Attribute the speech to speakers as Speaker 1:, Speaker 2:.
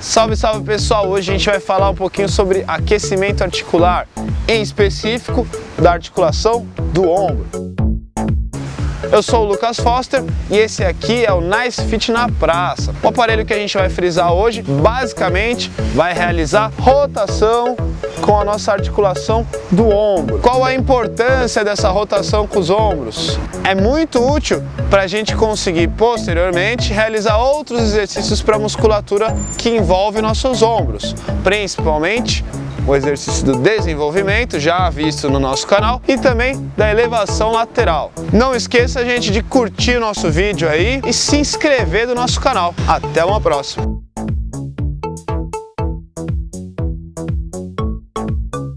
Speaker 1: Salve, salve pessoal! Hoje a gente vai falar um pouquinho sobre aquecimento articular, em específico da articulação do ombro. Eu sou o Lucas Foster e esse aqui é o Nice Fit na Praça. O aparelho que a gente vai frisar hoje, basicamente, vai realizar rotação com a nossa articulação do ombro. Qual a importância dessa rotação com os ombros? É muito útil para a gente conseguir posteriormente realizar outros exercícios para a musculatura que envolve nossos ombros, principalmente o exercício do desenvolvimento, já visto no nosso canal, e também da elevação lateral. Não esqueça, gente, de curtir o nosso vídeo aí e se inscrever no nosso canal. Até uma próxima!